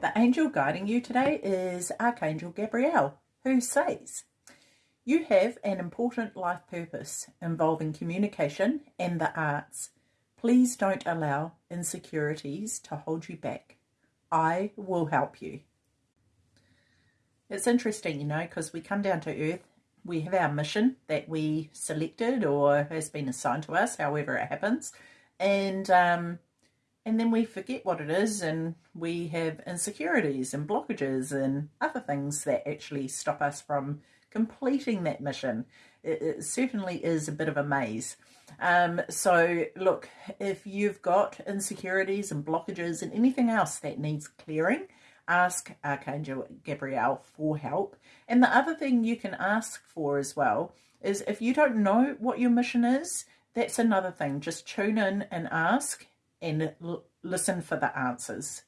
The angel guiding you today is Archangel Gabriel, who says, You have an important life purpose involving communication and the arts. Please don't allow insecurities to hold you back. I will help you. It's interesting, you know, because we come down to earth, we have our mission that we selected or has been assigned to us, however it happens, and um, and then we forget what it is and we have insecurities and blockages and other things that actually stop us from completing that mission. It, it certainly is a bit of a maze. Um, so look, if you've got insecurities and blockages and anything else that needs clearing, ask Archangel Gabriel for help. And the other thing you can ask for as well is if you don't know what your mission is, that's another thing. Just tune in and ask and listen for the answers.